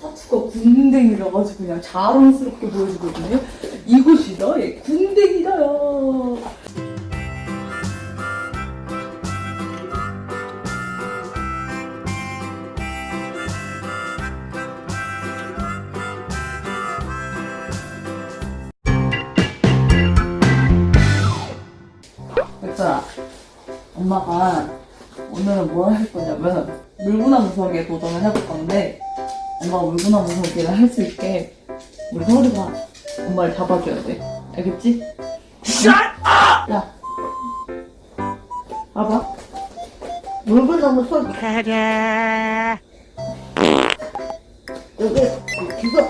타투가 궁뎅이라 가지고 그냥 자랑스럽게 보여주거든요. 이곳이다, 예, 궁뎅이다요. 백설아, 엄마가 오늘은 뭐할 거냐면 물구나무 서기에 도전을 해볼 건데 엄마가 물구나무 서기를 할 수 있게 우리 서울이가 엄마를 잡아줘야 돼. 알겠지? 야, 봐봐. 물구나무 소리 여기 기서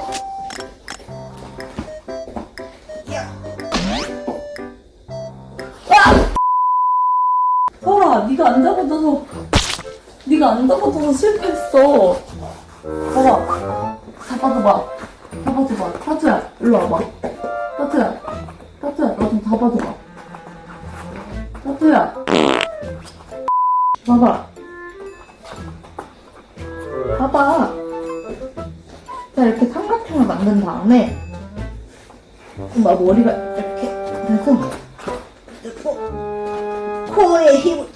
서울아, 네가 안 잡아줘서 네가 안 잡아줘서 실패했어. 봐봐, 잡아줘봐. 잡아줘봐. 타투야, 일로 와봐. 타투야, 타투야, 나 좀 잡아줘봐. 타투야. 봐봐. 봐봐. 자, 이렇게 삼각형을 만든 다음에, 엄마 머리가 이렇게 돼서, 코에 힘을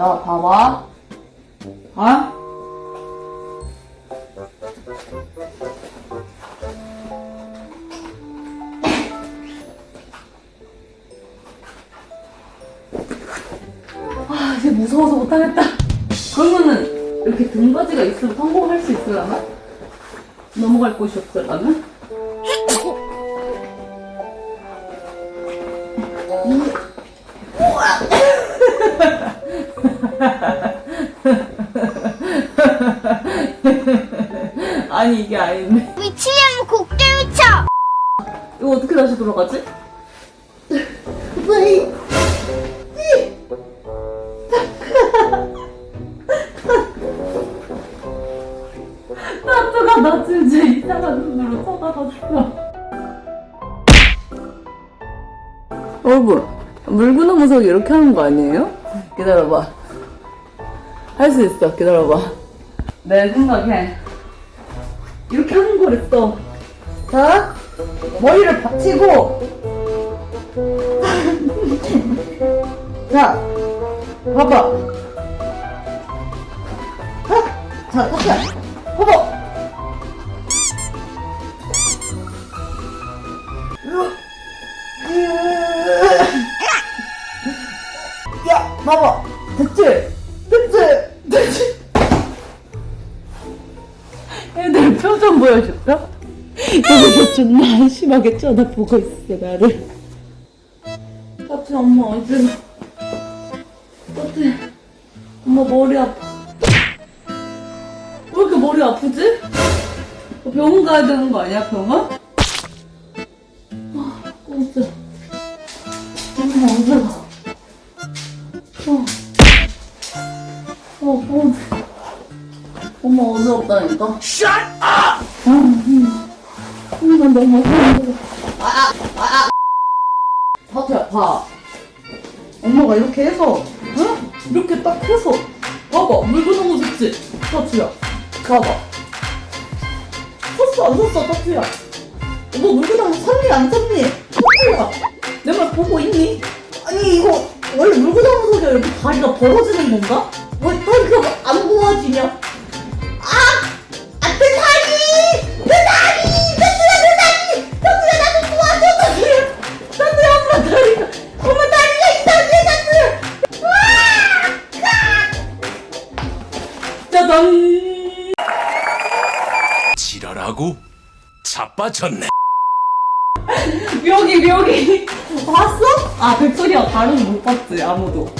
자, 봐봐. 아? 아, 이제 무서워서 못하겠다. 그러면은, 이렇게 등받이가 있으면 성공할 수 있으려나? 넘어갈 곳이 없으려나? 아니, 이게 아닌데. 미치면 곡대 미쳐! 이거 어떻게 다시 돌아가지? 왜 타투가 나 진짜 이상한 눈으로 쳐다봤어. 여러분, 물구나무 서기 이렇게 하는 거 아니에요? 기다려봐. 할 수 있어, 기다려봐. 내 생각에 이렇게 하는 거랬어. 자, 머리를 받치고 자, 봐봐. 자, 타투야. 봐봐. 야, 봐봐. 됐지? 됐지? 됐지? 보여줄까? 여기서 존나 한심하게 쳐다보고 있어, 나를. 따뜻해, 엄마, 어디로. 따뜻해. 엄마, 머리 아파. 왜 이렇게 머리 아프지? 어, 병원 가야 되는 거 아니야, 병원? 아. 엄마, 어디로. 어. 어, 어. 엄마 어지럽다니까? Shut up! 난 너무 어지러워. 아, 아, 아. 타투야, 봐. 엄마가 이렇게 해서, 응? 이렇게 딱 해서, 봐봐. 물구나무 섰지? 타투야. 봐봐. 섰어, 안 섰어, 타투야? 너 물구나무 섰니, 안 섰니? 타투야. 내 말 보고 있니? 아니, 이거 원래 물구나무 서기가 이렇게 다리가 벌어지는 건가? 왜 다리가 안 모아지냐? 하고 자빠졌네. 묘기 묘기 봤어? 아 백설이야 다른 못 봤지 아무도